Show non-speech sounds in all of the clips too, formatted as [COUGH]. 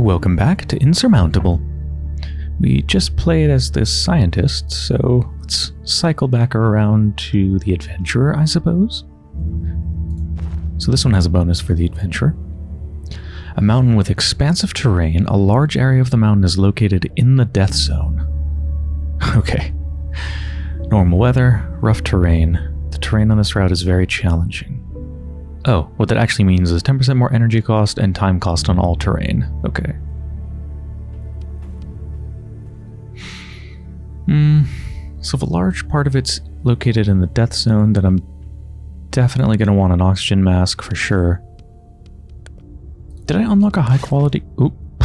Welcome back to Insurmountable. We just played as the scientist, so let's cycle back around to the adventurer, I suppose. So this one has a bonus for the adventurer. A mountain with expansive terrain, a large area of the mountain is located in the death zone. [LAUGHS] Okay. Normal weather, rough terrain. The terrain on this route is very challenging. Oh, what that actually means is 10% more energy cost and time cost on all terrain. Okay. Hmm. So if a large part of it's located in the death zone, then I'm definitely going to want an oxygen mask for sure. Did I unlock a high quality? Oop. [LAUGHS]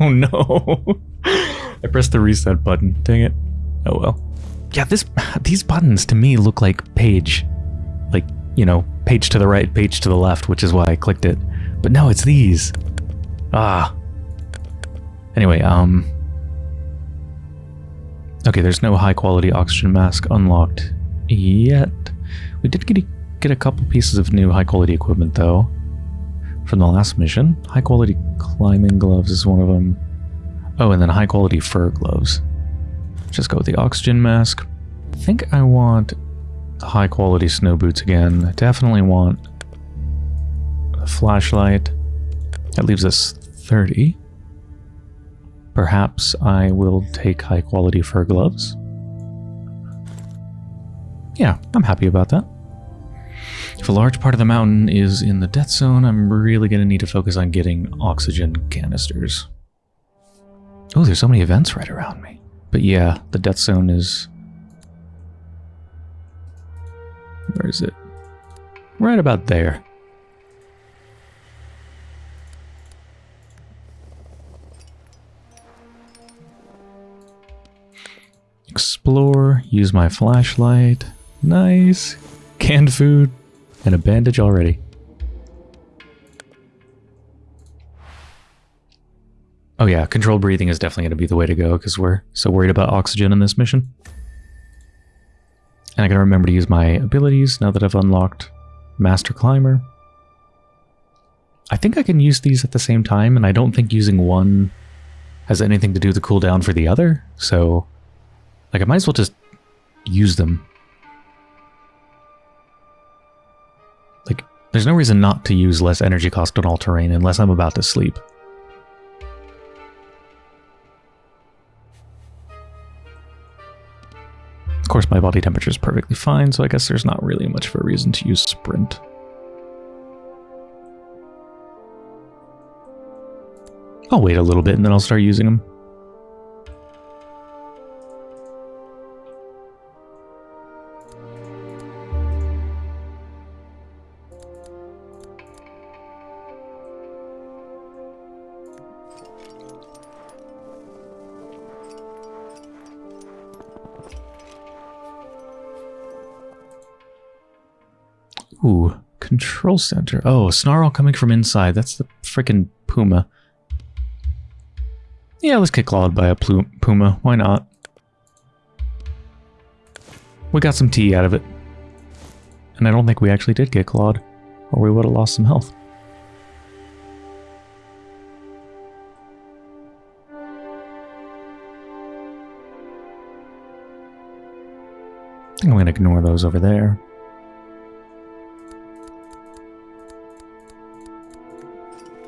oh no. I pressed the reset button. Dang it. Oh well. Yeah, this these buttons to me look like page. Like, you know, page to the right, page to the left, which is why I clicked it. But no, it's these. Ah. Anyway, um... Okay, there's no high quality oxygen mask unlocked yet. We did get a, get a couple pieces of new high quality equipment though from the last mission. High quality climbing gloves is one of them. Oh, and then high quality fur gloves. Just go with the oxygen mask. I think I want high quality snow boots again. I definitely want a flashlight. That leaves us 30. Perhaps I will take high quality fur gloves. Yeah, I'm happy about that. If a large part of the mountain is in the death zone, I'm really going to need to focus on getting oxygen canisters. Oh, there's so many events right around me. But yeah, the death zone is Where is it? Right about there. Explore, use my flashlight. Nice. Canned food and a bandage already. Oh yeah, controlled breathing is definitely going to be the way to go because we're so worried about oxygen in this mission. And I gotta remember to use my abilities now that I've unlocked Master Climber. I think I can use these at the same time, and I don't think using one has anything to do with the cooldown for the other, so... Like, I might as well just use them. Like, there's no reason not to use less energy cost on all terrain unless I'm about to sleep. Course, my body temperature is perfectly fine, so I guess there's not really much of a reason to use sprint. I'll wait a little bit and then I'll start using them. Control center. Oh, snarl coming from inside. That's the freaking puma. Yeah, let's get clawed by a puma. Why not? We got some tea out of it. And I don't think we actually did get clawed, or we would have lost some health. I think I'm going to ignore those over there.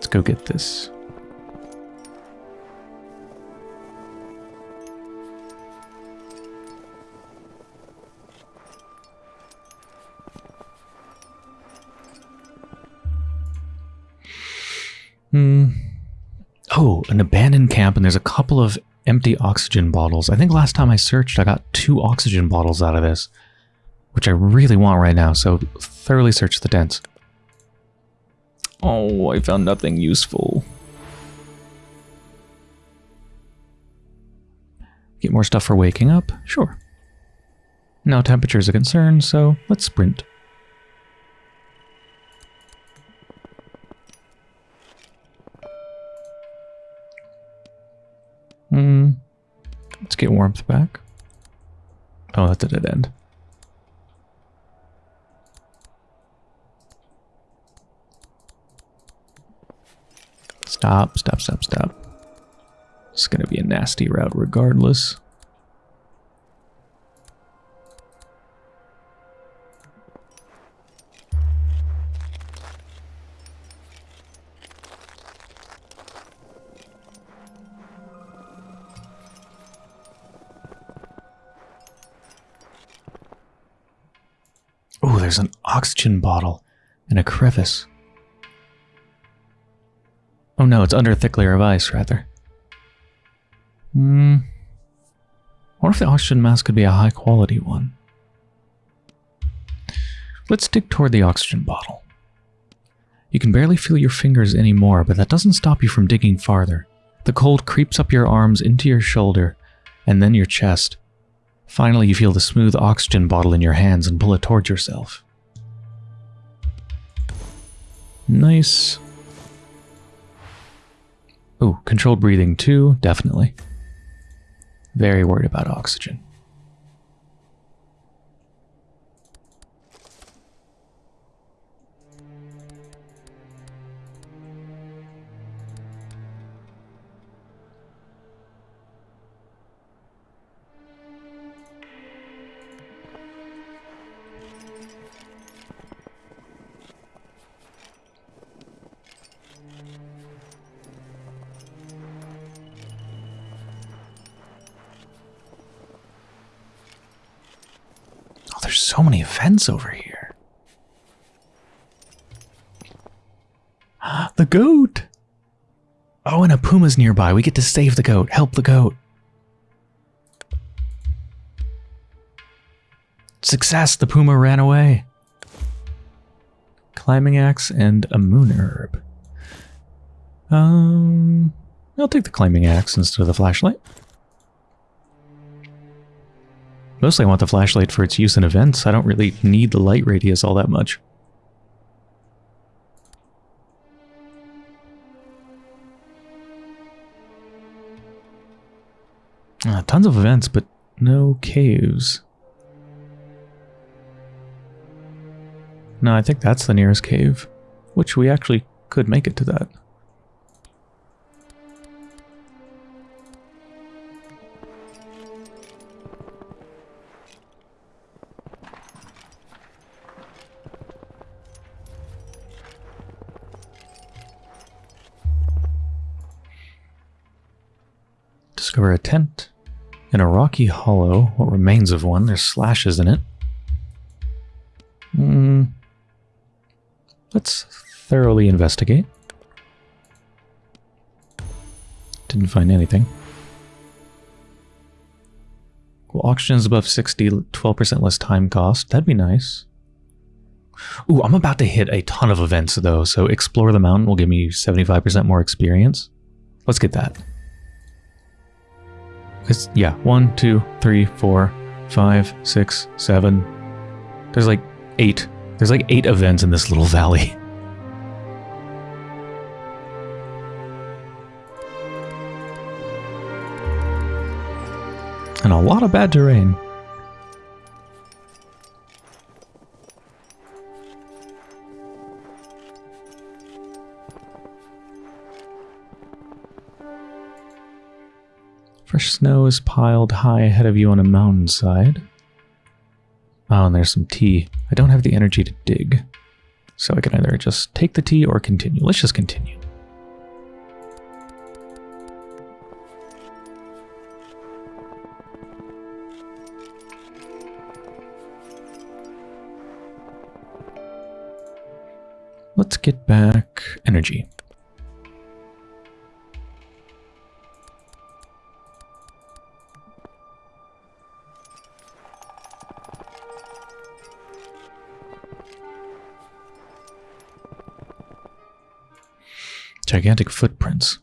Let's go get this. Hmm. Oh, an abandoned camp, and there's a couple of empty oxygen bottles. I think last time I searched, I got two oxygen bottles out of this, which I really want right now, so thoroughly search the tents. Oh, I found nothing useful. Get more stuff for waking up? Sure. Now temperature is a concern, so let's sprint. Hmm. Let's get warmth back. Oh, that's a dead end. Stop, stop, stop, stop. It's going to be a nasty route regardless. Oh, there's an oxygen bottle in a crevice. Oh no, it's under a thick layer of ice, rather. Hmm. What if the oxygen mask could be a high quality one? Let's dig toward the oxygen bottle. You can barely feel your fingers anymore, but that doesn't stop you from digging farther. The cold creeps up your arms into your shoulder, and then your chest. Finally, you feel the smooth oxygen bottle in your hands and pull it towards yourself. Nice. Oh, controlled breathing too, definitely. Very worried about oxygen. So many events over here. [GASPS] The goat! Oh, and a puma's nearby. We get to save the goat. Help the goat. Success! The puma ran away. Climbing axe and a moon herb. Um, I'll take the climbing axe instead of the flashlight. Mostly I want the flashlight for its use in events. I don't really need the light radius all that much. Uh, tons of events, but no caves. No, I think that's the nearest cave, which we actually could make it to that. Tent. In a rocky hollow, what remains of one, there's slashes in it. Hmm. Let's thoroughly investigate. Didn't find anything. Well, oxygen is above 60, 12% less time cost. That'd be nice. Ooh, I'm about to hit a ton of events though, so explore the mountain will give me 75% more experience. Let's get that. It's, yeah, one, two, three, four, five, six, seven. There's like eight. There's like eight events in this little valley. [LAUGHS] And a lot of bad terrain. Fresh snow is piled high ahead of you on a mountainside. Oh, and there's some tea. I don't have the energy to dig. So I can either just take the tea or continue. Let's just continue. Let's get back energy. Gigantic footprints.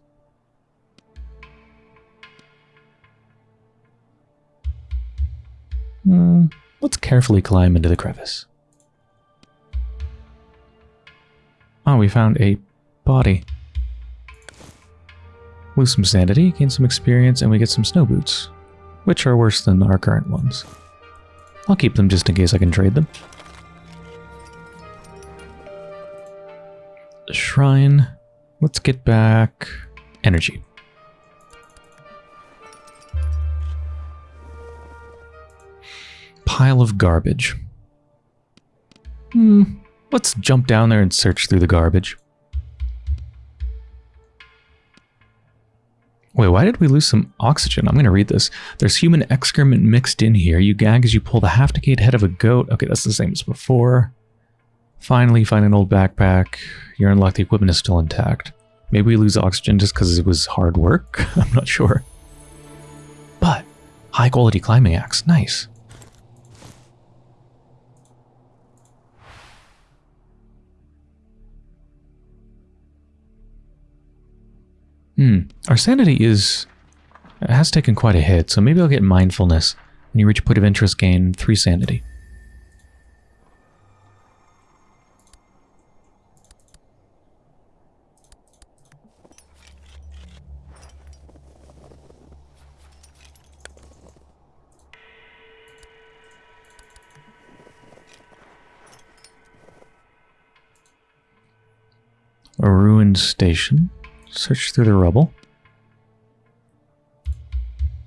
Hmm, let's carefully climb into the crevice. Oh, we found a body. Lose some sanity, gain some experience, and we get some snow boots, which are worse than our current ones. I'll keep them just in case I can trade them. Shrine. Let's get back energy. Pile of garbage. Hmm, let's jump down there and search through the garbage. Wait, why did we lose some oxygen? I'm going to read this. There's human excrement mixed in here. You gag as you pull the half-decayed head of a goat. Okay, that's the same as before. Finally, find an old backpack. You're unlocked. The equipment is still intact. Maybe we lose oxygen just because it was hard work? [LAUGHS] I'm not sure. But, high-quality climbing axe. Nice. Hmm. Our sanity is... has taken quite a hit, so maybe I'll get mindfulness. When you reach a point of interest, gain 3 sanity. A ruined station. Search through the rubble.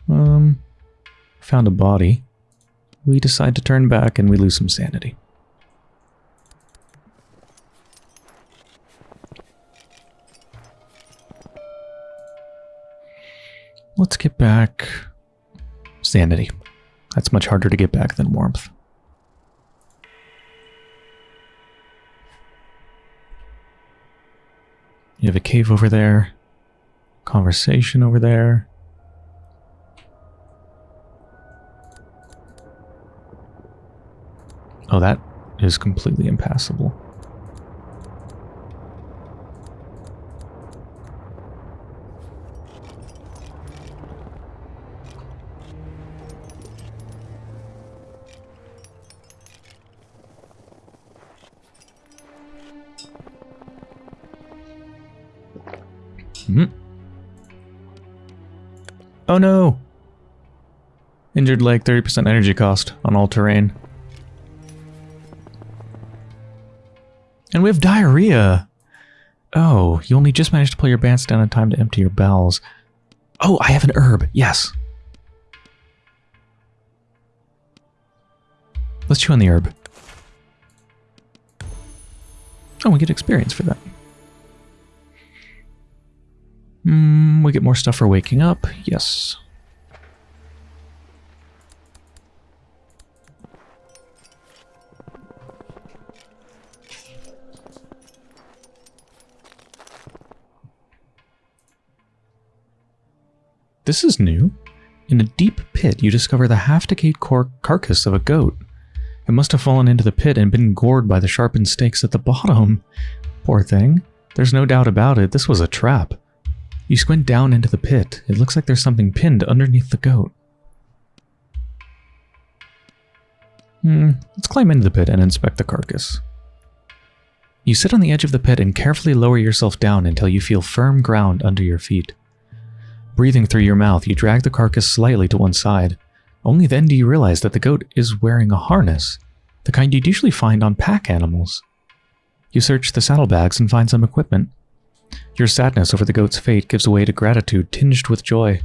Um, found a body. We decide to turn back and we lose some sanity. Let's get back sanity. That's much harder to get back than warmth. You have a cave over there. Conversation over there. Oh, that is completely impassable. Oh no! Injured leg, 30% energy cost on all terrain. And we have diarrhea! Oh, you only just managed to pull your pants down in time to empty your bowels. Oh, I have an herb, yes. Let's chew on the herb. Oh, we get experience for that. Mm, we get more stuff for waking up. Yes. This is new. In a deep pit, you discover the half-decayed carcass of a goat. It must have fallen into the pit and been gored by the sharpened stakes at the bottom. Poor thing. There's no doubt about it, this was a trap. You squint down into the pit. It looks like there's something pinned underneath the goat. Hmm, let's climb into the pit and inspect the carcass. You sit on the edge of the pit and carefully lower yourself down until you feel firm ground under your feet. Breathing through your mouth, you drag the carcass slightly to one side. Only then do you realize that the goat is wearing a harness, the kind you'd usually find on pack animals. You search the saddlebags and find some equipment. Your sadness over the goat's fate gives way to gratitude tinged with joy.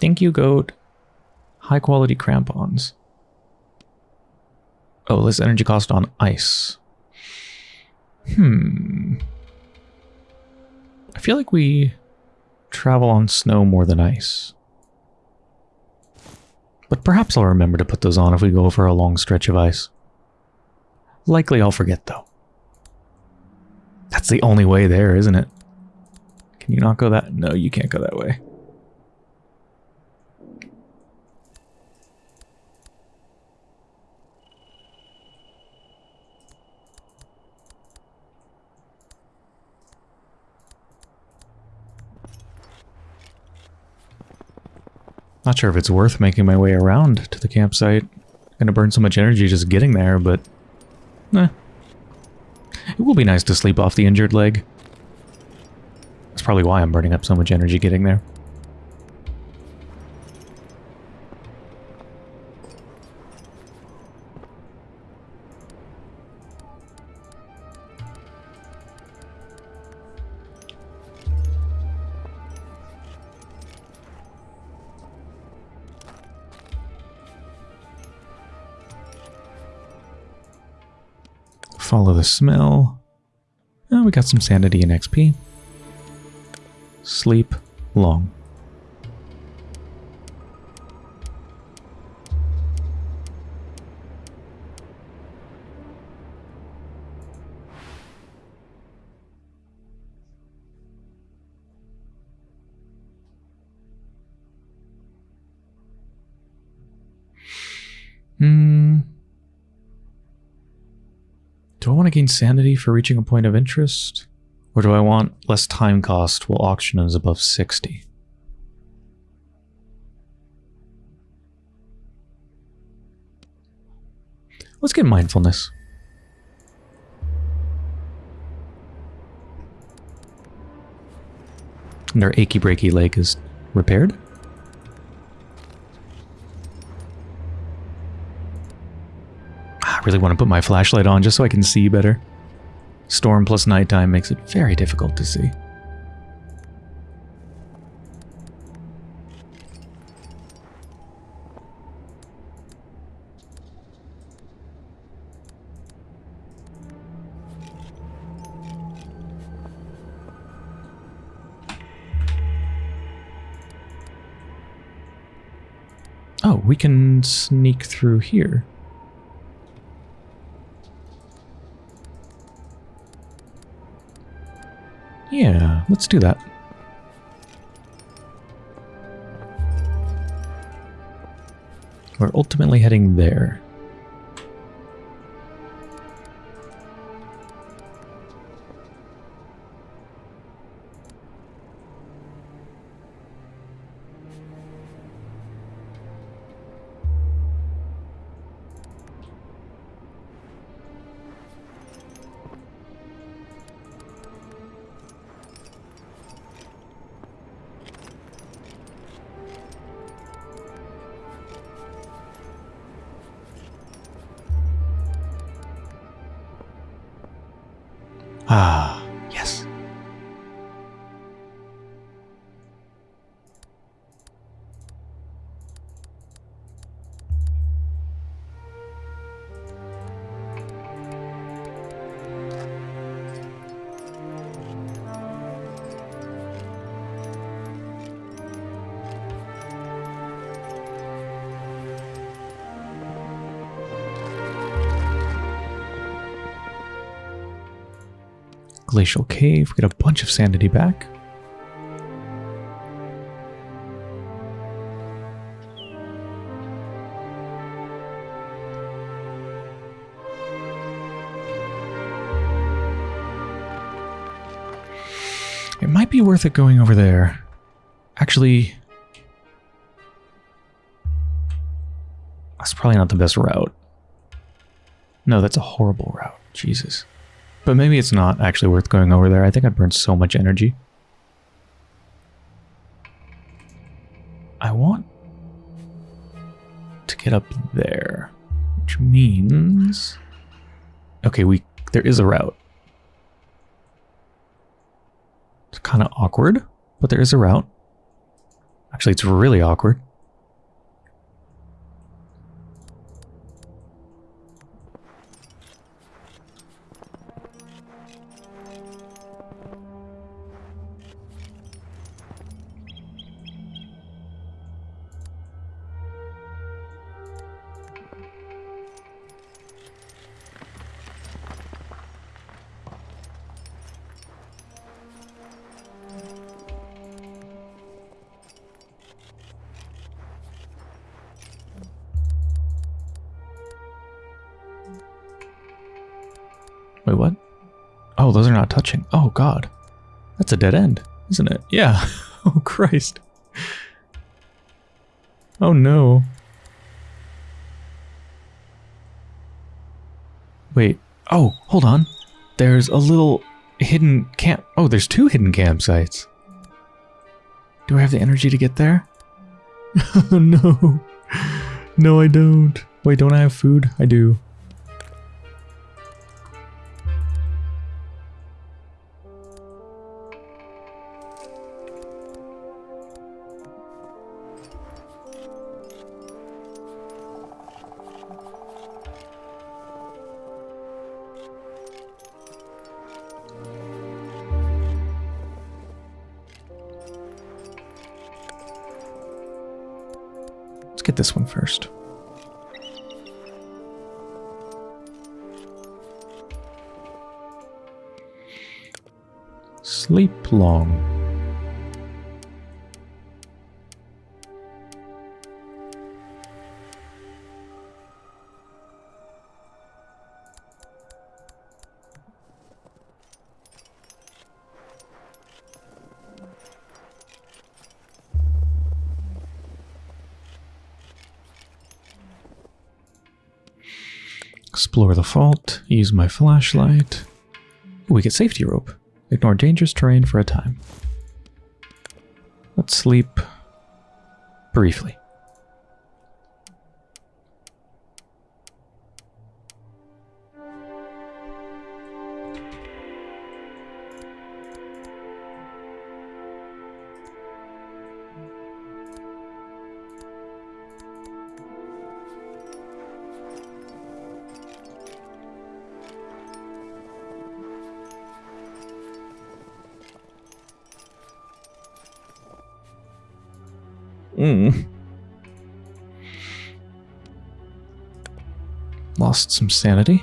Thank you, goat. High quality crampons. Oh, less energy cost on ice. Hmm. I feel like we travel on snow more than ice. But perhaps I'll remember to put those on if we go over a long stretch of ice. Likely I'll forget though. That's the only way there, isn't it? Can you not go that? No, you can't go that way. Not sure if it's worth making my way around to the campsite. Gonna burn so much energy just getting there, but... Eh, it will be nice to sleep off the injured leg. That's probably why I'm burning up so much energy getting there. Follow the smell. Oh, we got some sanity and XP. Sleep long. Hmm. Do I want to gain sanity for reaching a point of interest? Or do I want less time cost while auction is above 60? Let's get mindfulness. And their achy breaky leg is repaired. Really want to put my flashlight on just so I can see better. Storm plus nighttime makes it very difficult to see. Oh, we can sneak through here. Yeah, let's do that. We're ultimately heading there. Glacial Cave. We get a bunch of sanity back. It might be worth it going over there. Actually, that's probably not the best route. No, that's a horrible route. Jesus. But maybe it's not actually worth going over there. I think I burned so much energy. I want to get up there, which means... Okay, we there is a route. It's kind of awkward, but there is a route. Actually, it's really awkward. Touching. Oh, God. That's a dead end, isn't it? Yeah. [LAUGHS] oh, Christ. Oh, no. Wait. Oh, hold on. There's a little hidden camp. Oh, there's two hidden campsites. Do I have the energy to get there? [LAUGHS] no. No, I don't. Wait, don't I have food? I do. Long. Explore the fault, use my flashlight. We get safety rope. Ignore dangerous terrain for a time. Let's sleep briefly. Lost some sanity.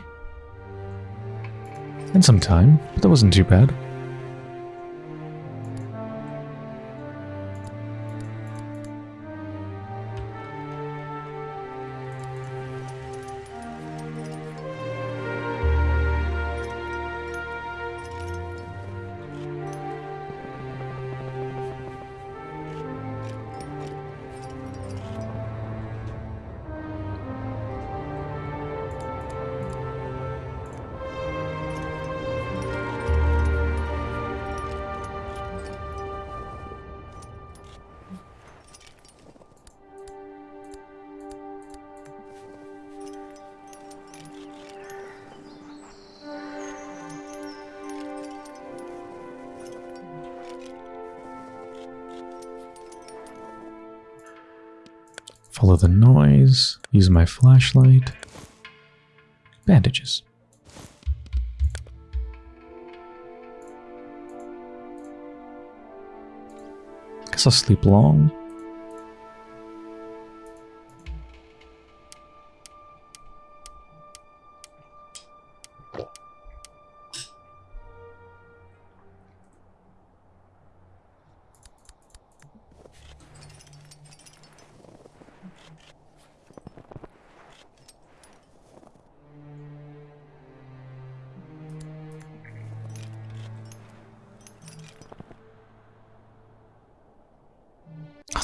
And some time, but that wasn't too bad. My flashlight. Bandages. Guess I'll sleep long.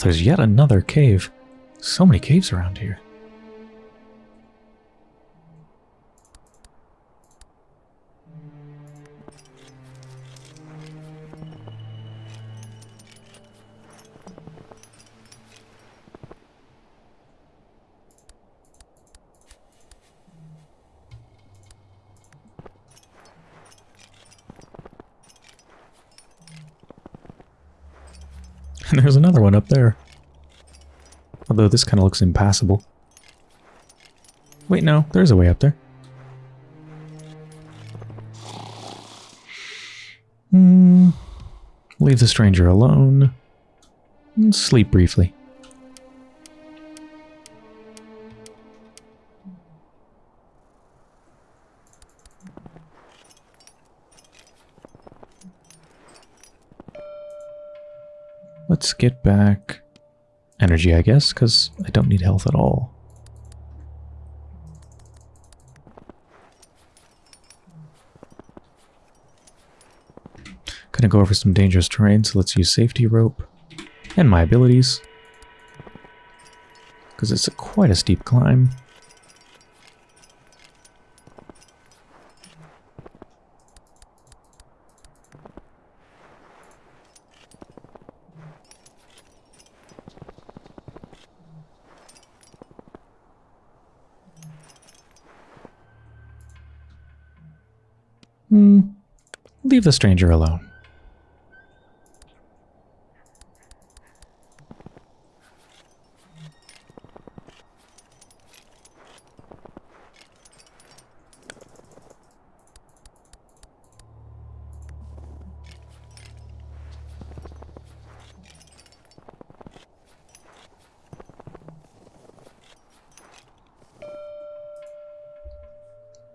There's yet another cave. So many caves around here. And [LAUGHS] there's another one up there. Although this kind of looks impassable. Wait, no, there's a way up there. Hmm. Leave the stranger alone. And sleep briefly. Get back energy, I guess, because I don't need health at all. Gonna go over some dangerous terrain, so let's use safety rope and my abilities. Because it's a quite a steep climb. the stranger alone.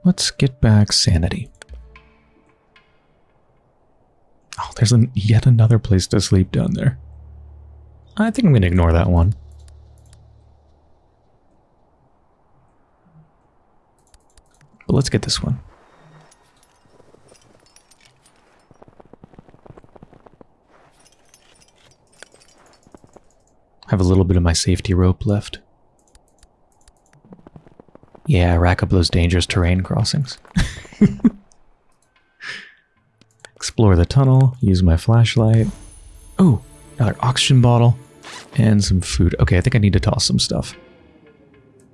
Let's get back sanity. There's an, yet another place to sleep down there. I think I'm going to ignore that one. But let's get this one. I have a little bit of my safety rope left. Yeah, rack up those dangerous terrain crossings. [LAUGHS] Explore the tunnel, use my flashlight. Oh, another oxygen bottle. And some food. Okay, I think I need to toss some stuff.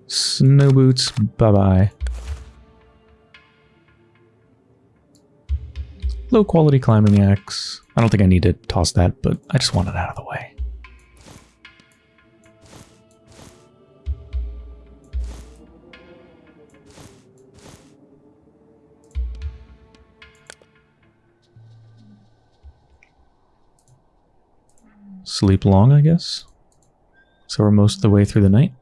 Snow boots, bye-bye. Low quality climbing axe. I don't think I need to toss that, but I just want it out of the way. Sleep long, I guess. So we're most of the way through the night.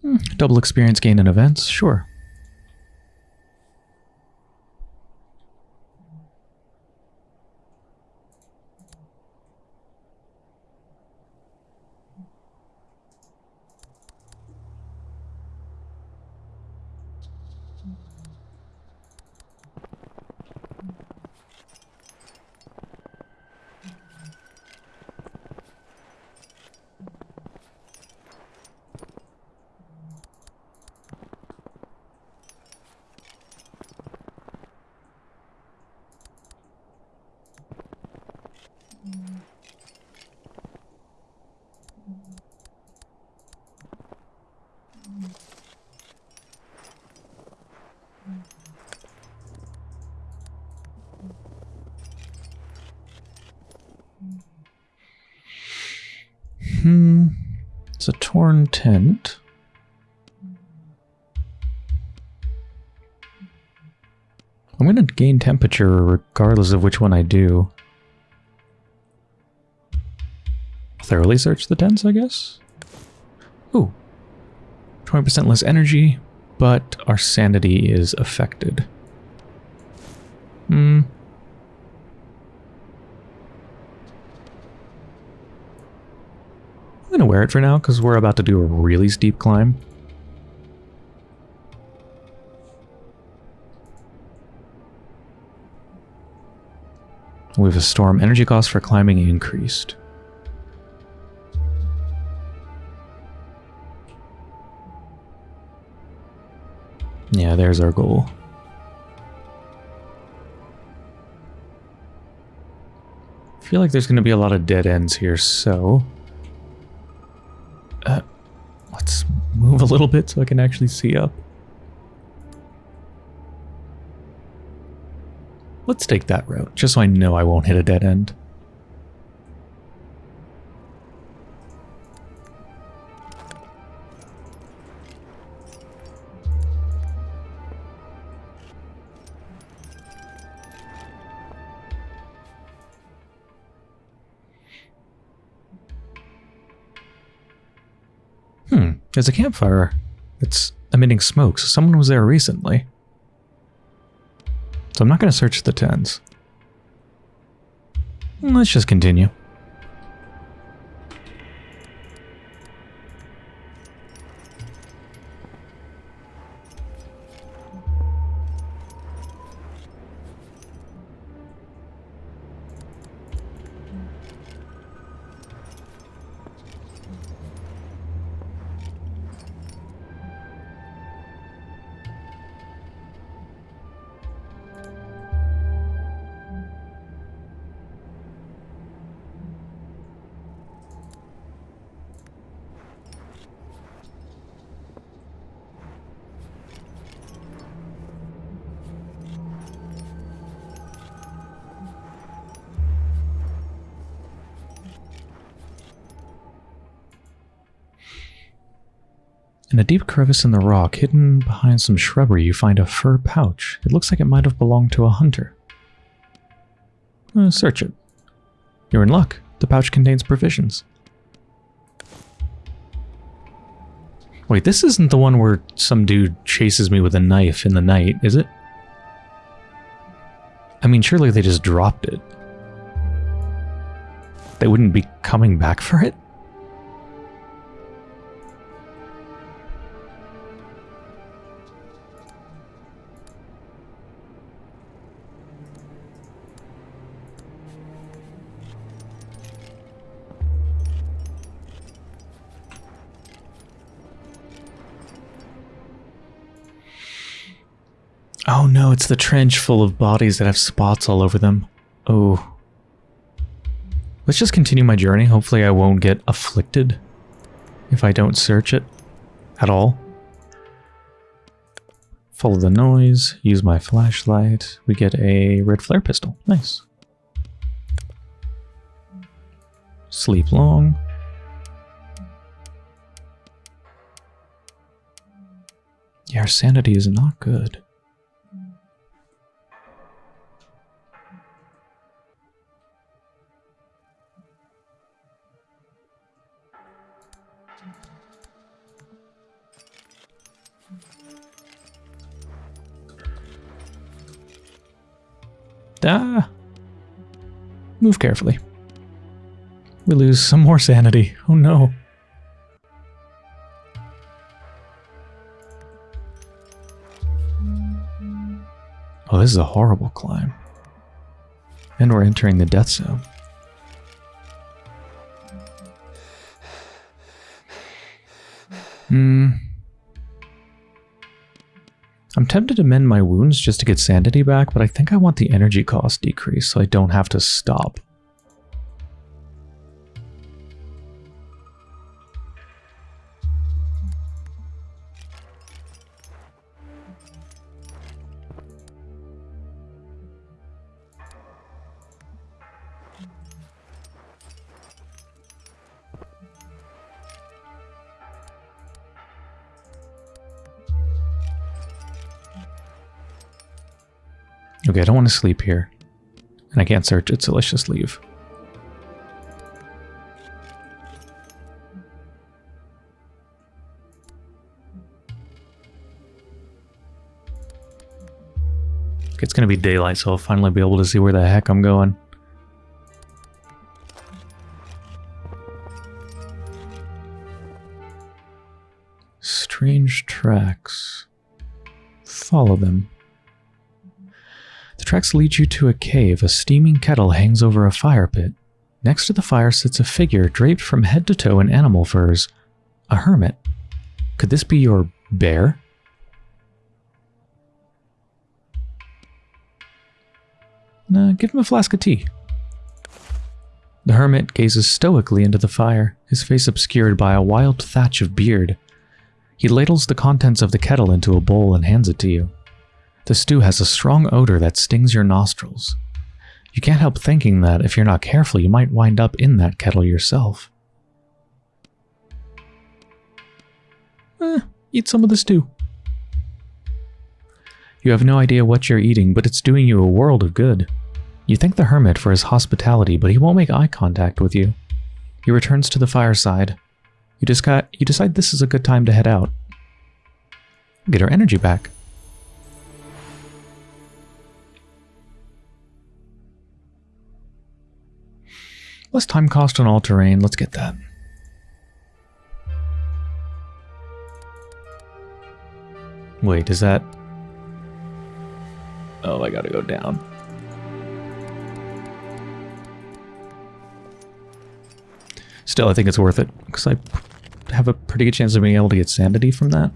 Hmm, double experience gain in events, sure. Hmm. It's a torn tent. I'm going to gain temperature regardless of which one I do. Thoroughly search the tents, I guess? Ooh. 20% less energy, but our sanity is affected. Hmm. I'm going to wear it for now because we're about to do a really steep climb. We have a storm. Energy cost for climbing increased. Yeah, there's our goal. I feel like there's going to be a lot of dead ends here, so... little bit so I can actually see up. Let's take that route, just so I know I won't hit a dead end. There's a campfire. It's emitting smoke, so someone was there recently. So I'm not going to search the tens. Let's just continue. In a deep crevice in the rock, hidden behind some shrubbery, you find a fur pouch. It looks like it might have belonged to a hunter. Uh, search it. You're in luck. The pouch contains provisions. Wait, this isn't the one where some dude chases me with a knife in the night, is it? I mean, surely they just dropped it. They wouldn't be coming back for it? It's the trench full of bodies that have spots all over them. Oh. Let's just continue my journey. Hopefully I won't get afflicted if I don't search it at all. Follow the noise, use my flashlight. We get a red flare pistol. Nice. Sleep long. Yeah, our sanity is not good. Ah. Move carefully. We lose some more sanity. Oh no. Oh, this is a horrible climb. And we're entering the death zone. Hmm. Tempted to mend my wounds just to get sanity back, but I think I want the energy cost decreased so I don't have to stop. Okay, I don't want to sleep here. And I can't search it, so let's just leave. It's going to be daylight, so I'll finally be able to see where the heck I'm going. Strange tracks. Follow them. Tracks lead you to a cave. A steaming kettle hangs over a fire pit. Next to the fire sits a figure draped from head to toe in animal furs. A hermit. Could this be your bear? Nah, give him a flask of tea. The hermit gazes stoically into the fire, his face obscured by a wild thatch of beard. He ladles the contents of the kettle into a bowl and hands it to you. The stew has a strong odor that stings your nostrils. You can't help thinking that if you're not careful, you might wind up in that kettle yourself. Eh, eat some of the stew. You have no idea what you're eating, but it's doing you a world of good. You thank the hermit for his hospitality, but he won't make eye contact with you. He returns to the fireside. You, you decide this is a good time to head out. Get our energy back. Less time cost on all terrain. Let's get that. Wait, is that... Oh, I gotta go down. Still, I think it's worth it, because I have a pretty good chance of being able to get sanity from that.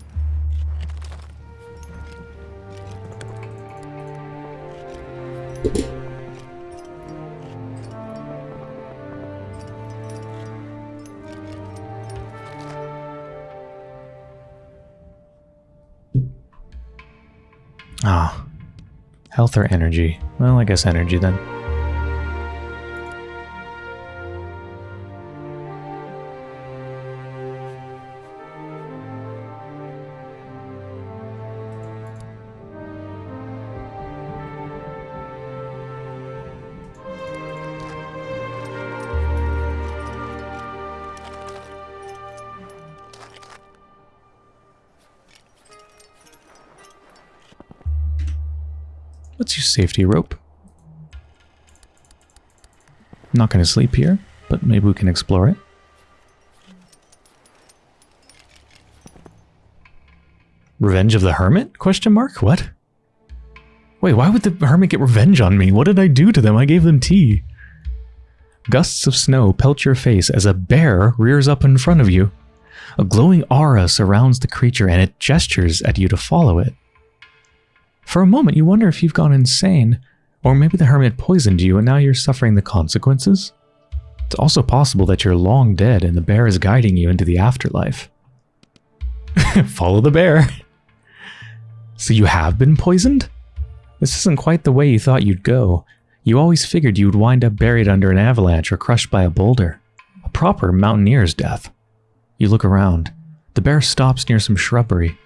Ah. Health or energy? Well, I guess energy then. Safety rope. Not going to sleep here, but maybe we can explore it. Revenge of the Hermit? Question mark? What? Wait, why would the Hermit get revenge on me? What did I do to them? I gave them tea. Gusts of snow pelt your face as a bear rears up in front of you. A glowing aura surrounds the creature and it gestures at you to follow it. For a moment, you wonder if you've gone insane, or maybe the hermit poisoned you and now you're suffering the consequences. It's also possible that you're long dead and the bear is guiding you into the afterlife. [LAUGHS] Follow the bear. So you have been poisoned? This isn't quite the way you thought you'd go. You always figured you would wind up buried under an avalanche or crushed by a boulder. A proper mountaineer's death. You look around. The bear stops near some shrubbery.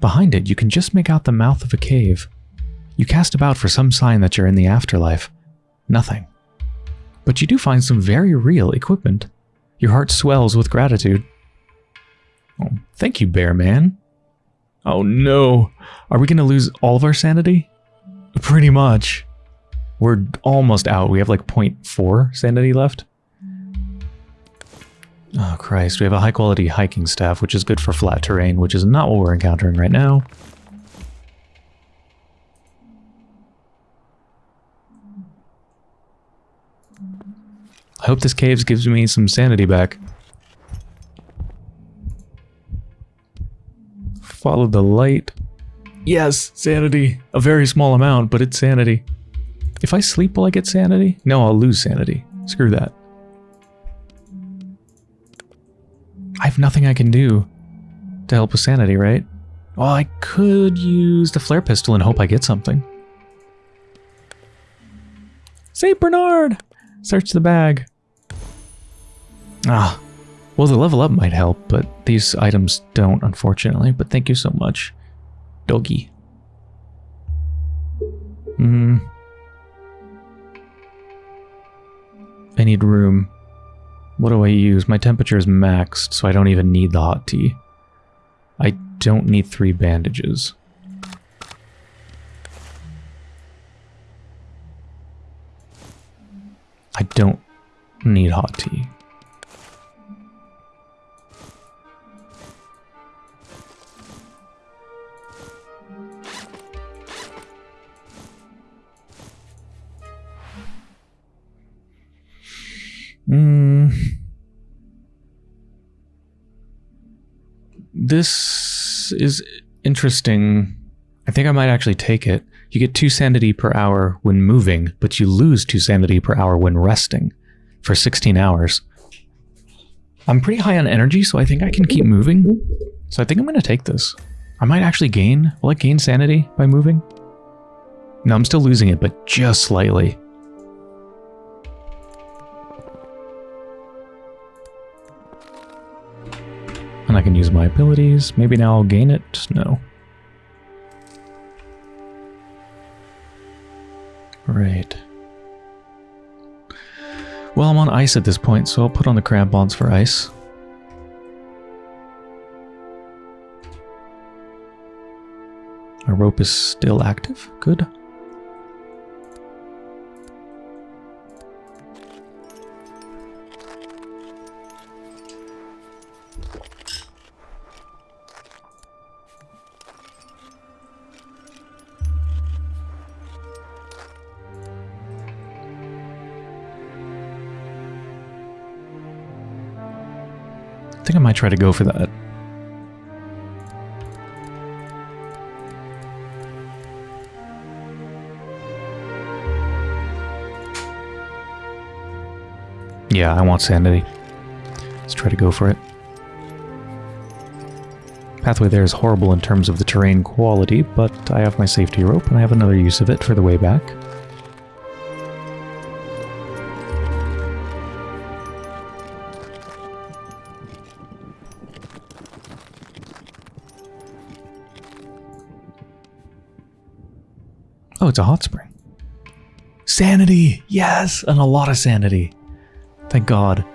Behind it, you can just make out the mouth of a cave. You cast about for some sign that you're in the afterlife. Nothing. But you do find some very real equipment. Your heart swells with gratitude. Oh, thank you, Bear Man. Oh no. Are we going to lose all of our sanity? Pretty much. We're almost out. We have like 0.4 sanity left. Oh Christ, we have a high quality hiking staff, which is good for flat terrain, which is not what we're encountering right now. I hope this caves gives me some sanity back. Follow the light. Yes, sanity. A very small amount, but it's sanity. If I sleep, will I get sanity? No, I'll lose sanity. Screw that. I have nothing I can do to help with sanity, right? Well, I could use the flare pistol and hope I get something. St. Bernard! Search the bag. Ah, well, the level up might help, but these items don't, unfortunately. But thank you so much, doggy. Hmm. I need room. What do I use? My temperature is maxed, so I don't even need the hot tea. I don't need three bandages. I don't need hot tea. Mm. This is interesting. I think I might actually take it. You get 2 sanity per hour when moving, but you lose 2 sanity per hour when resting for 16 hours. I'm pretty high on energy, so I think I can keep moving. So I think I'm going to take this. I might actually gain... Will I gain sanity by moving? No, I'm still losing it, but just slightly. And I can use my abilities. Maybe now I'll gain it? No. Right. Well, I'm on ice at this point, so I'll put on the crampons for ice. Our rope is still active. Good. I might try to go for that. Yeah, I want sanity. Let's try to go for it. Pathway there is horrible in terms of the terrain quality, but I have my safety rope and I have another use of it for the way back. Oh, it's a hot spring. Sanity! Yes! And a lot of sanity. Thank God.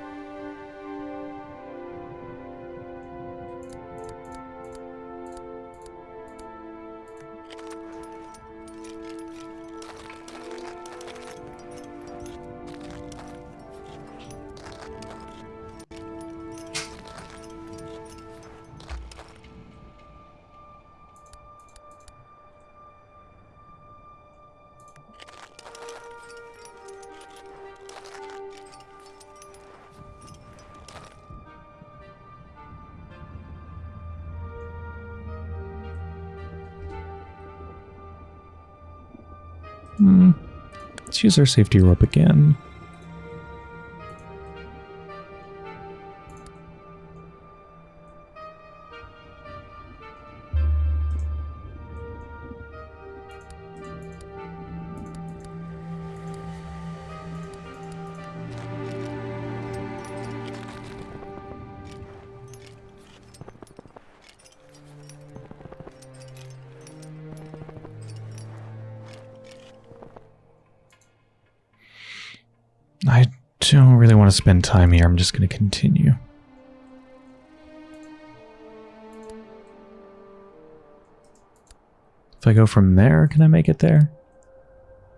Hmm. Let's use our safety rope again. To spend time here. I'm just going to continue. If I go from there, can I make it there?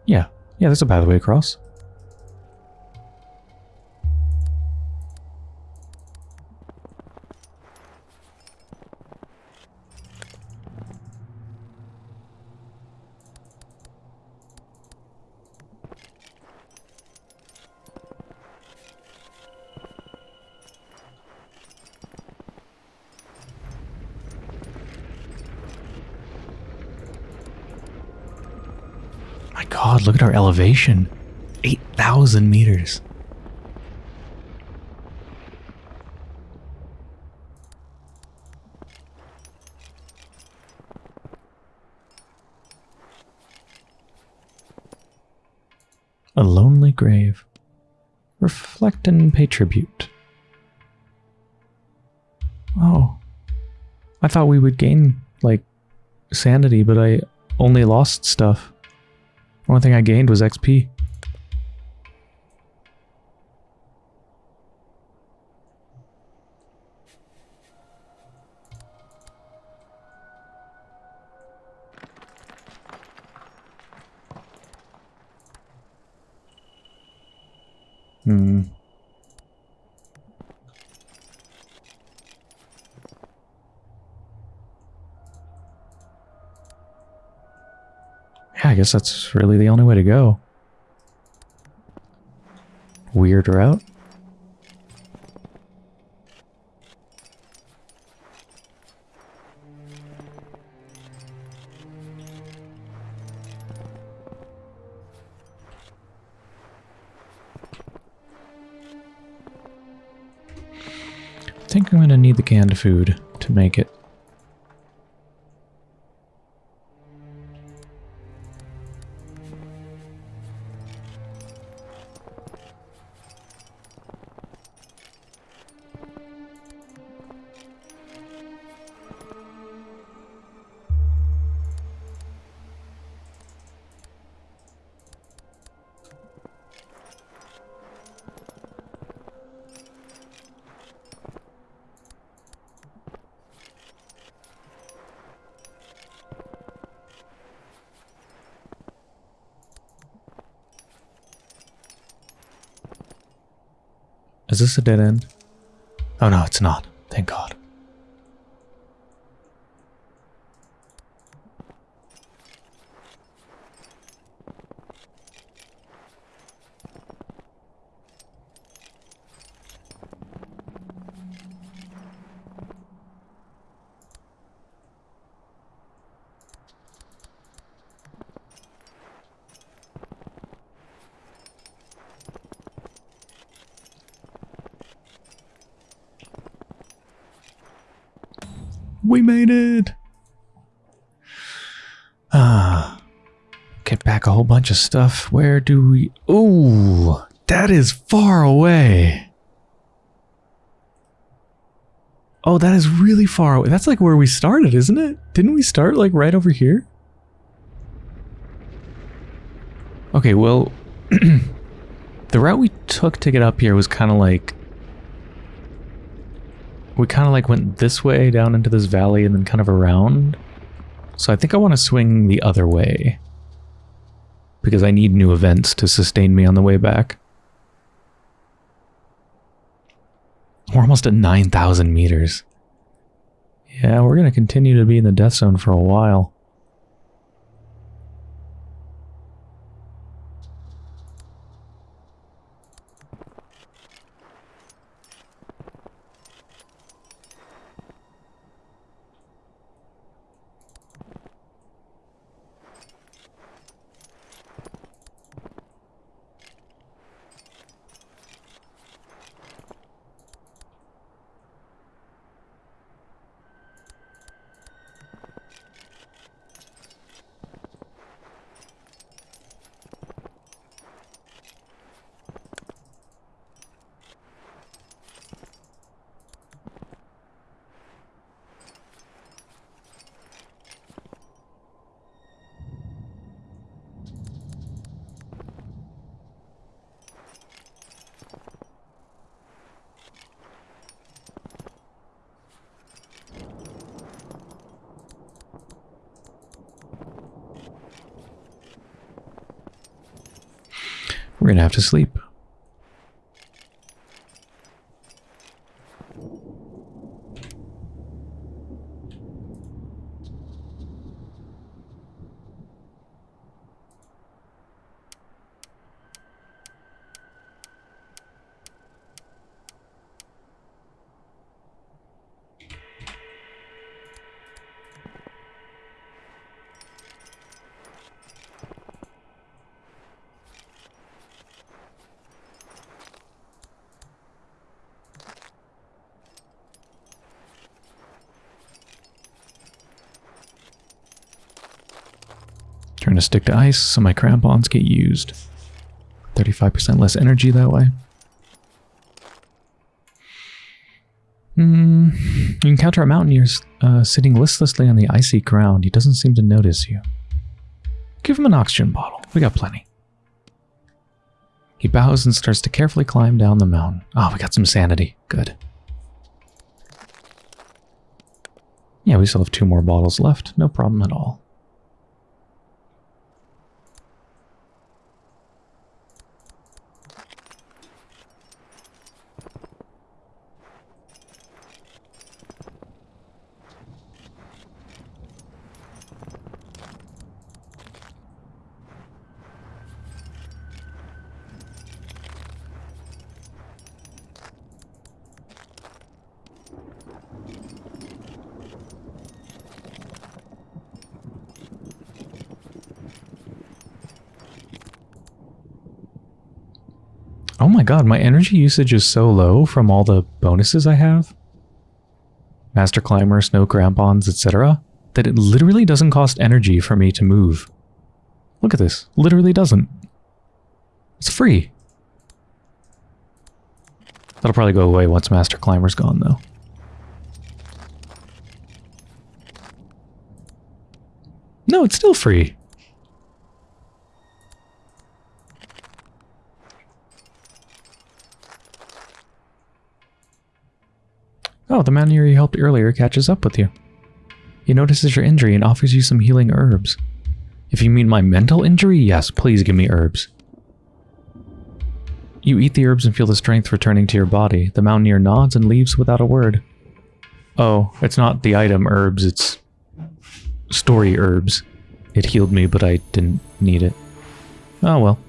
Yeah. Yeah, there's a pathway across. Elevation. 8,000 meters. A lonely grave. Reflect and pay tribute. Oh. I thought we would gain, like, sanity, but I only lost stuff. Only thing I gained was XP. Hmm. Yeah, I guess that's really the only way to go. Weird route. I think I'm going to need the canned food to make it. A dead end? Oh no, it's not. Thank God. We made it! Ah. Get back a whole bunch of stuff. Where do we... Ooh! That is far away! Oh, that is really far away. That's like where we started, isn't it? Didn't we start like right over here? Okay, well... [CLEARS THROAT] the route we took to get up here was kind of like we kind of like went this way down into this valley and then kind of around. So I think I want to swing the other way. Because I need new events to sustain me on the way back. We're almost at 9,000 meters. Yeah, we're going to continue to be in the death zone for a while. We're gonna have to sleep. Trying to stick to ice so my crampons get used. 35% less energy that way. Hmm. You encounter a mountaineer uh, sitting listlessly on the icy ground. He doesn't seem to notice you. Give him an oxygen bottle. We got plenty. He bows and starts to carefully climb down the mountain. Oh, we got some sanity. Good. Yeah, we still have two more bottles left. No problem at all. Oh my god, my energy usage is so low from all the bonuses I have. Master Climber, Snow Crampons, etc. That it literally doesn't cost energy for me to move. Look at this. Literally doesn't. It's free. That'll probably go away once Master Climber's gone, though. No, it's still free. Oh, the mountaineer you helped earlier catches up with you. He notices your injury and offers you some healing herbs. If you mean my mental injury, yes, please give me herbs. You eat the herbs and feel the strength returning to your body. The mountaineer nods and leaves without a word. Oh, it's not the item herbs, it's story herbs. It healed me, but I didn't need it. Oh well.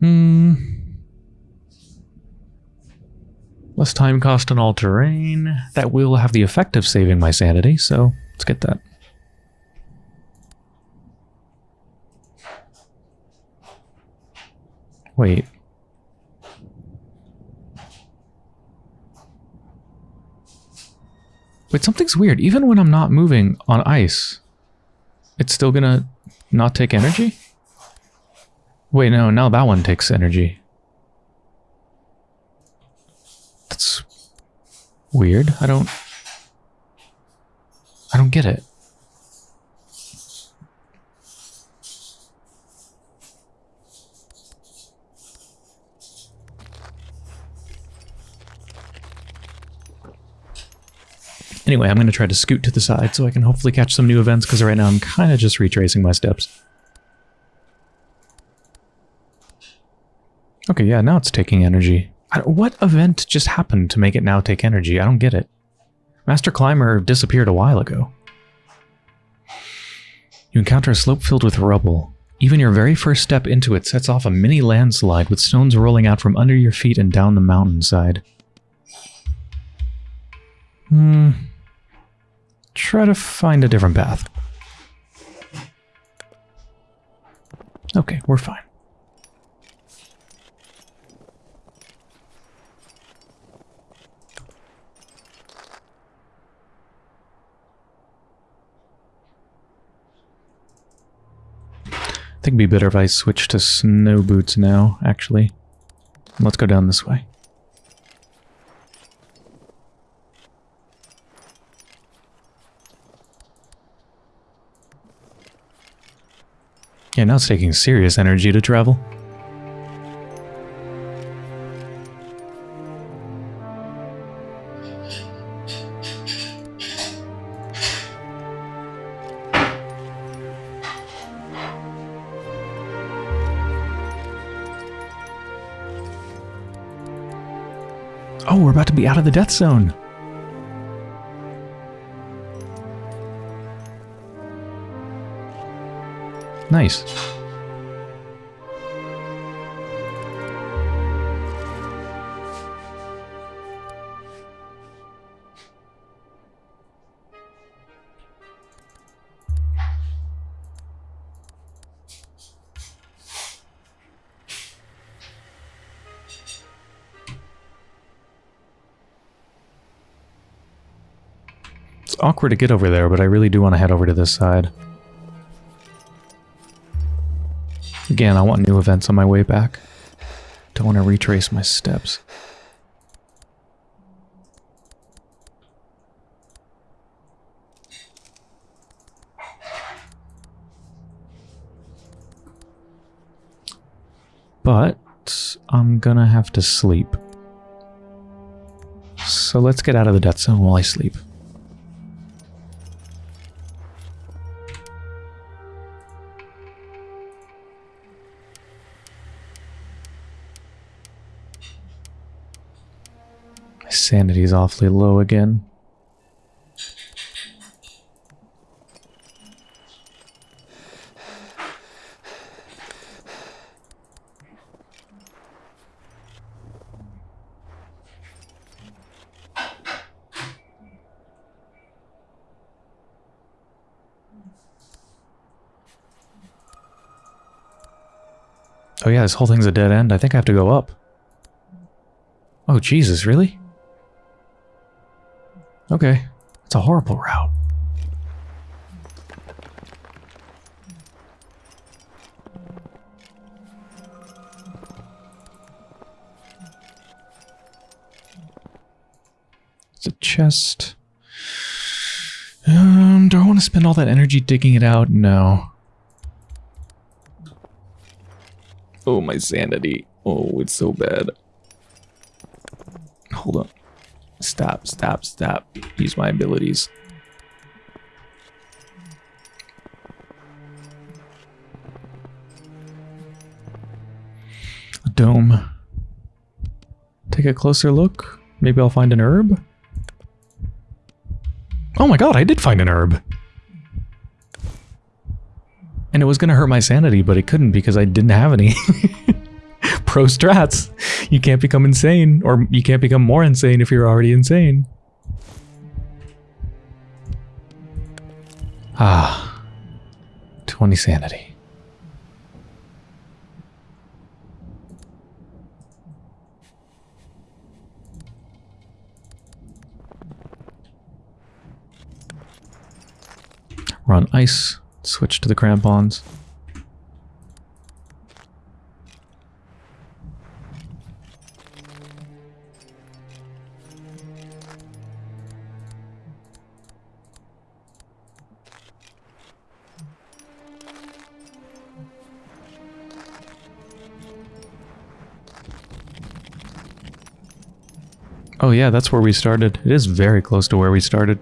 Hmm. Less time cost on all terrain. That will have the effect of saving my sanity, so let's get that. Wait. Wait, something's weird. Even when I'm not moving on ice, it's still gonna not take energy? Wait, no, now that one takes energy. That's weird. I don't... I don't get it. Anyway, I'm going to try to scoot to the side so I can hopefully catch some new events, because right now I'm kind of just retracing my steps. Okay, yeah, now it's taking energy. What event just happened to make it now take energy? I don't get it. Master Climber disappeared a while ago. You encounter a slope filled with rubble. Even your very first step into it sets off a mini landslide with stones rolling out from under your feet and down the mountainside. Hmm, try to find a different path. Okay, we're fine. I think it'd be better if I switch to snow boots now, actually. Let's go down this way. Yeah, now it's taking serious energy to travel. Out of the death zone. Nice. It's awkward to get over there, but I really do want to head over to this side. Again, I want new events on my way back. Don't want to retrace my steps. But I'm gonna have to sleep. So let's get out of the death zone while I sleep. Sanity's awfully low again. Oh yeah, this whole thing's a dead end. I think I have to go up. Oh Jesus, really? Okay. It's a horrible route. It's a chest. Um, do I want to spend all that energy digging it out? No. Oh, my sanity. Oh, it's so bad. Hold on. Stop, stop, stop. Use my abilities. A dome. Take a closer look. Maybe I'll find an herb. Oh my god, I did find an herb. And it was going to hurt my sanity, but it couldn't because I didn't have any. [LAUGHS] Pro strats. You can't become insane, or you can't become more insane if you're already insane. Ah. 20 sanity. Run ice. Switch to the crampons. Yeah, that's where we started. It is very close to where we started.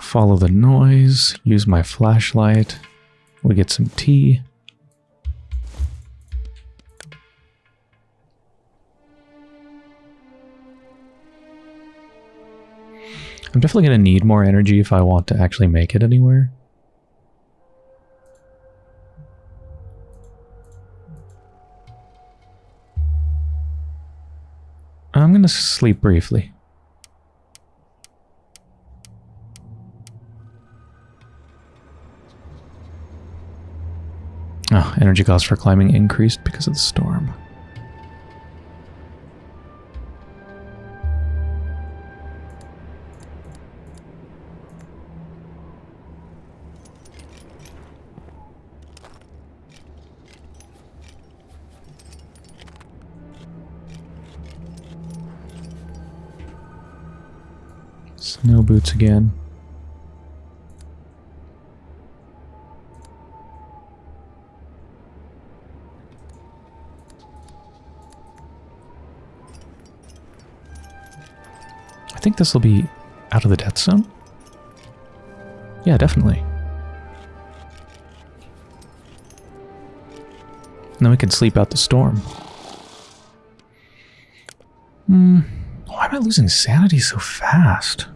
Follow the noise, use my flashlight. We get some tea. I'm definitely going to need more energy if I want to actually make it anywhere. I'm going to sleep briefly. Oh, energy cost for climbing increased because of the storm. Boots again. I think this will be out of the death zone. Yeah, definitely. Then we can sleep out the storm. Hmm. Why am I losing sanity so fast?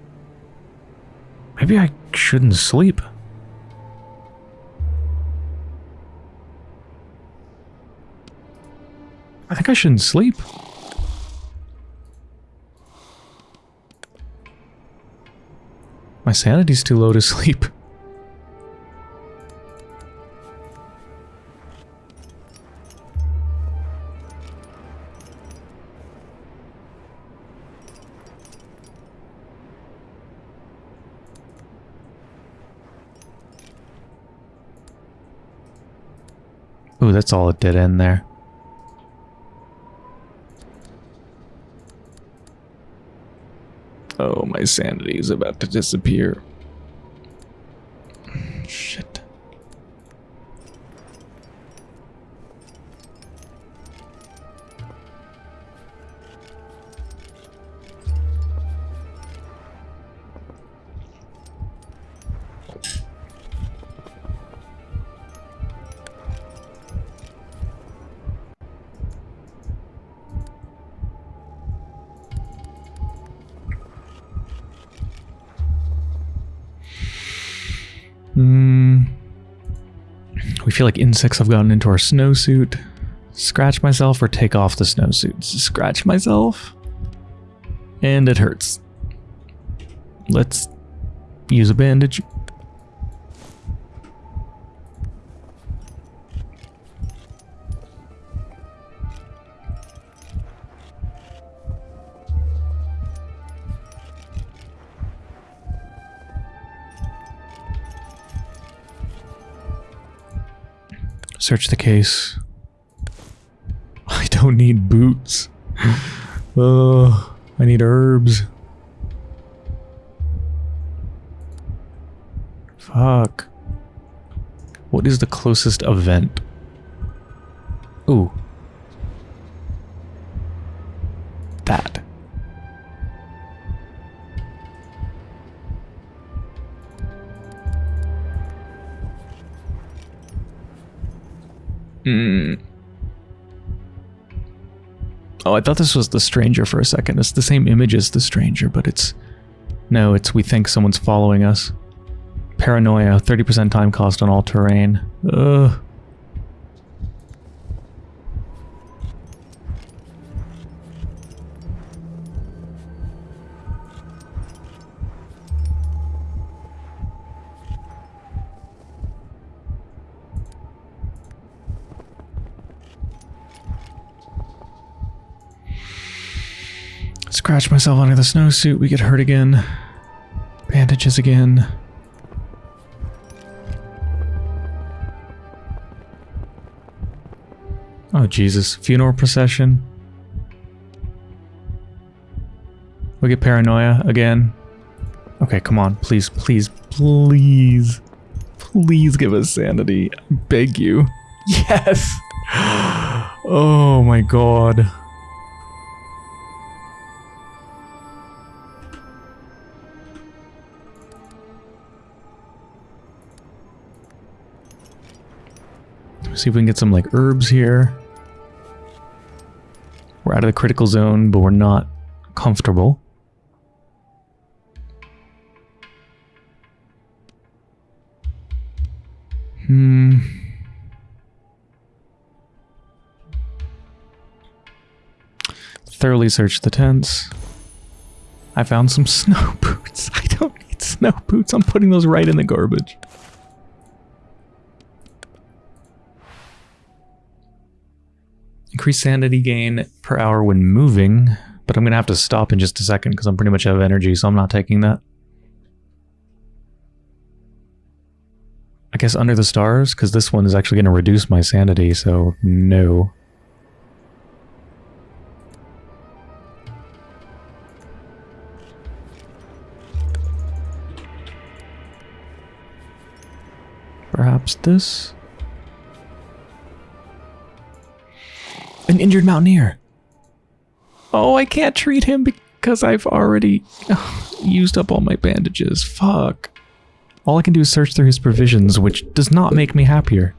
Maybe I shouldn't sleep. I think I shouldn't sleep. My sanity's too low to [LAUGHS] sleep. That's all it did in there. Oh, my sanity is about to disappear. Insects have gotten into our snowsuit. Scratch myself or take off the snowsuit? Scratch myself. And it hurts. Let's use a bandage. Search the case. I don't need boots. Oh, I need herbs. Fuck. What is the closest event? Ooh. Oh, I thought this was the stranger for a second. It's the same image as the stranger, but it's... No, it's we think someone's following us. Paranoia, 30% time cost on all terrain. Ugh. Myself under the snowsuit, we get hurt again. Bandages again. Oh Jesus, funeral procession. We get paranoia again. Okay, come on, please, please, please. Please give us sanity. I beg you. [LAUGHS] Yes! [GASPS] Oh my god. See if we can get some like herbs here. We're out of the critical zone, but we're not comfortable. Hmm. Thoroughly search the tents. I found some [LAUGHS] snow boots. I don't need snow boots. I'm putting those right in the garbage. Increase sanity gain per hour when moving, but I'm going to have to stop in just a second because I'm pretty much out of energy, so I'm not taking that. I guess under the stars, because this one is actually going to reduce my sanity, so no. Perhaps this? An injured mountaineer. Oh, I can't treat him because I've already [SIGHS] used up all my bandages. Fuck. All I can do is search through his provisions, which does not make me happier.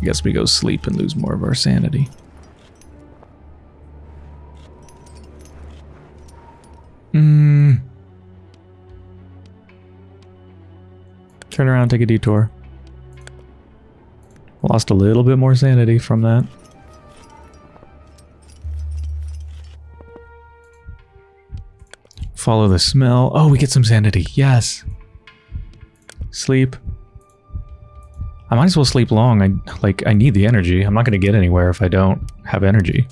I guess we go sleep and lose more of our sanity. Hmm. Turn around, take a detour. Lost a little bit more sanity from that. Follow the smell. Oh, we get some sanity. Yes. Sleep. I might as well sleep long. I like I need the energy. I'm not going to get anywhere if I don't have energy.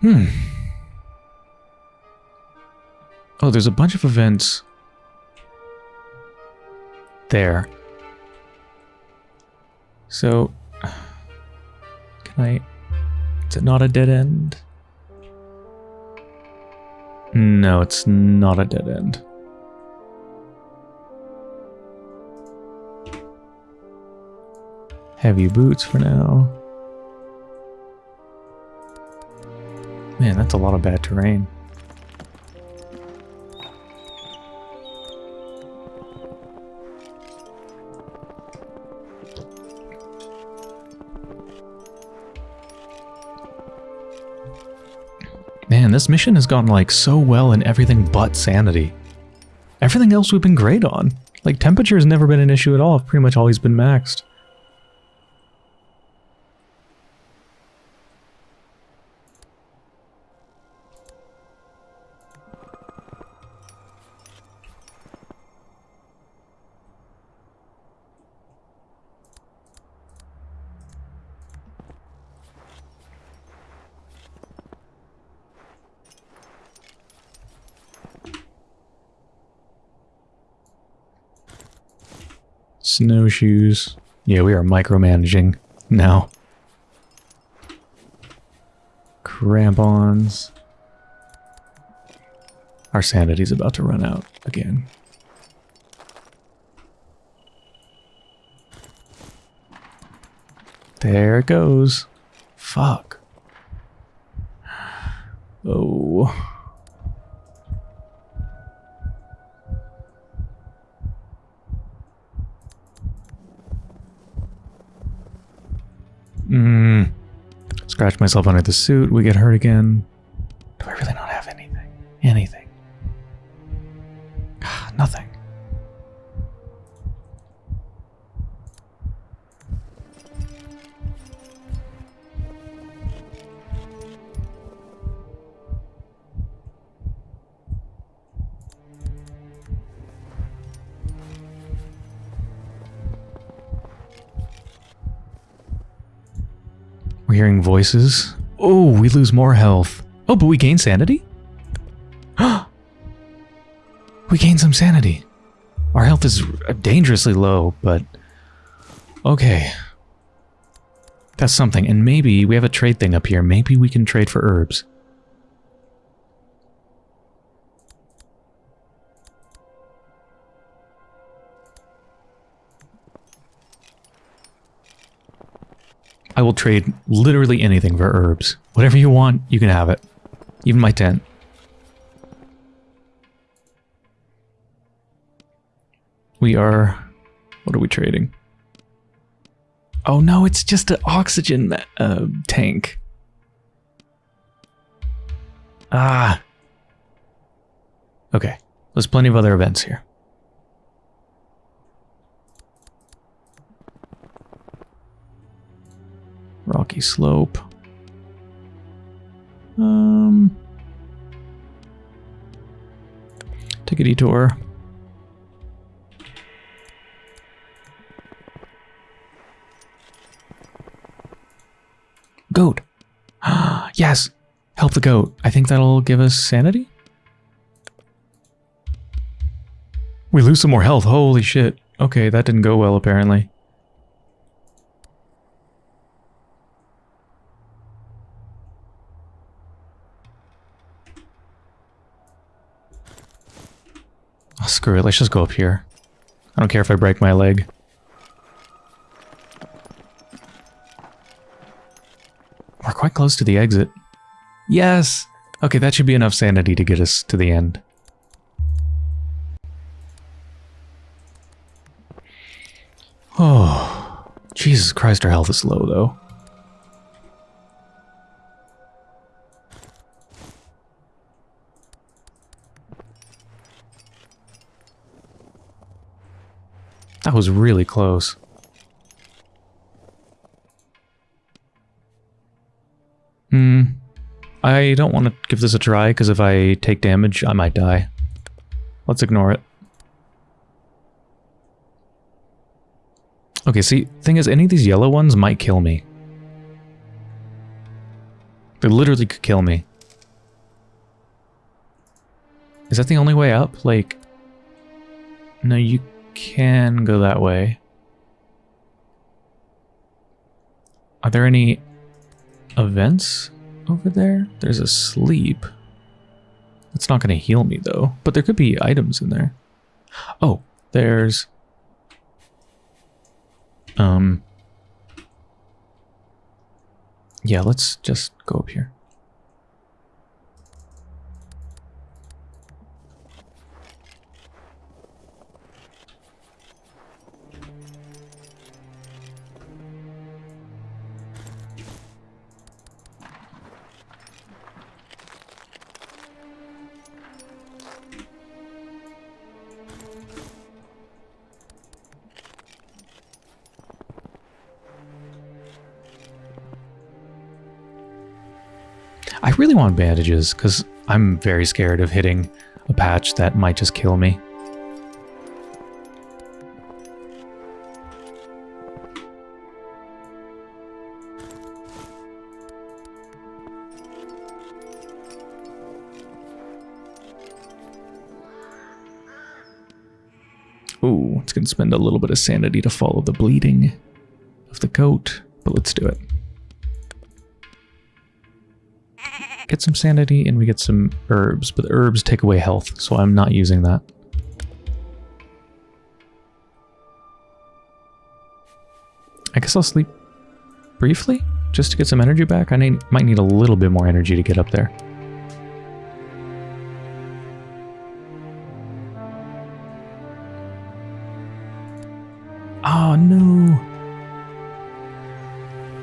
Hmm. Oh, there's a bunch of events there. So, can I... Is it not a dead end? No, it's not a dead end. Heavy boots for now. Man, that's a lot of bad terrain. Man, this mission has gone like so well in everything but sanity. Everything else we've been great on. Like temperature has never been an issue at all. I've pretty much always been maxed. Snowshoes. Yeah, we are micromanaging now. Crampons. Our sanity's about to run out again. There it goes. Fuck. Oh. Mm. Scratch myself under the suit. We get hurt again. Oh, we lose more health. Oh, but we gain sanity? [GASPS] we gain some sanity. Our health is dangerously low, but... Okay. That's something. And maybe we have a trade thing up here. Maybe we can trade for herbs. I will trade literally anything for herbs. Whatever you want, you can have it. Even my tent. We are... What are we trading? Oh no, it's just an oxygen uh, tank. Ah. Okay. There's plenty of other events here. Rocky slope. Um, take a detour. Goat. [GASPS] yes. Help the goat. I think that'll give us sanity? We lose some more health. Holy shit. Okay, that didn't go well apparently. Oh, screw it, let's just go up here. I don't care if I break my leg. We're quite close to the exit. Yes! Okay, that should be enough sanity to get us to the end. [SIGHS] Oh, Jesus Christ, our health is low, though. Was really close. Hmm. I don't want to give this a try, because if I take damage, I might die. Let's ignore it. Okay, see, thing is, any of these yellow ones might kill me. They literally could kill me. Is that the only way up? Like, no, you can go that way. Are there any events over there? There's a sleep. It's not going to heal me, though. But there could be items in there. Oh, there's... Um... Yeah, let's just go up here. Want bandages, because I'm very scared of hitting a patch that might just kill me. Ooh, it's going to spend a little bit of sanity to follow the bleeding of the goat, but let's do it. Get some sanity and we get some herbs, but herbs take away health, so I'm not using that. I guess I'll sleep briefly just to get some energy back. I need, might need a little bit more energy to get up there. Oh no!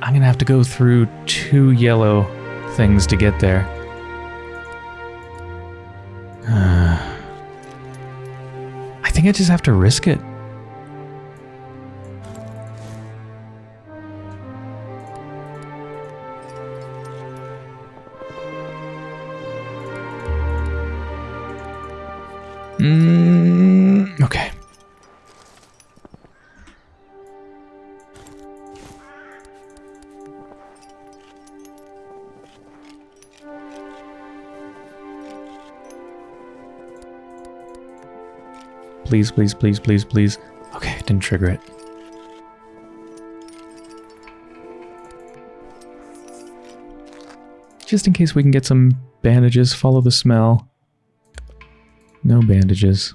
I'm gonna have to go through two yellow things to get there. [SIGHS] I think I just have to risk it. Please, please, please, please, please. Okay, didn't trigger it. Just in case we can get some bandages, follow the smell. No bandages.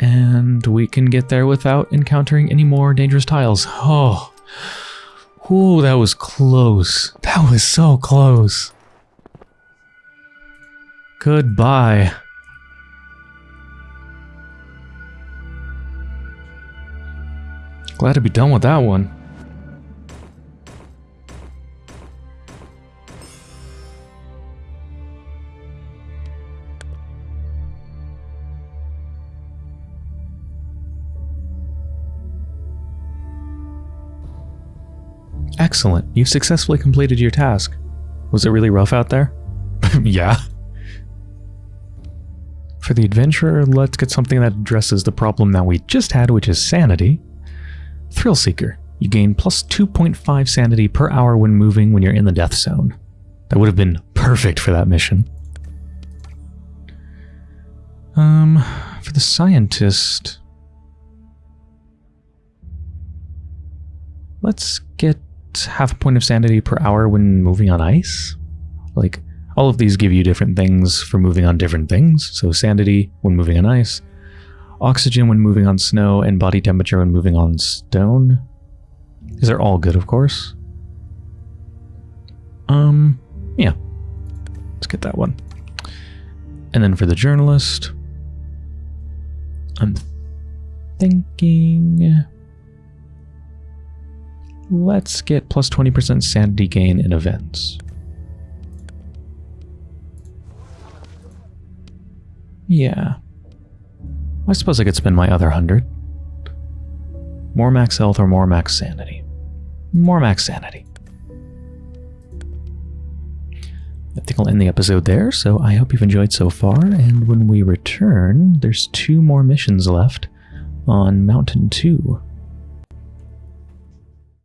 And we can get there without encountering any more dangerous tiles. Oh. Ooh, that was close. That was so close. Goodbye. Glad to be done with that one. Excellent. You've successfully completed your task. Was it really rough out there? [LAUGHS] yeah. For the adventurer, let's get something that addresses the problem that we just had, which is sanity. Thrill Seeker. You gain plus 2.5 sanity per hour when moving when you're in the death zone. That would have been perfect for that mission. Um, for the scientist... Let's get half a point of sanity per hour when moving on ice. Like, all of these give you different things for moving on different things. So sanity when moving on ice. oxygen when moving on snow, and body temperature when moving on stone. These are all good, of course. Um, yeah. Let's get that one. And then for the journalist, I'm thinking... Let's get plus 20% sanity gain in events. Yeah. I suppose I could spend my other 100. More max health or more max sanity. More max sanity. I think I'll end the episode there, so I hope you've enjoyed so far, and when we return, there's two more missions left on Mountain 2.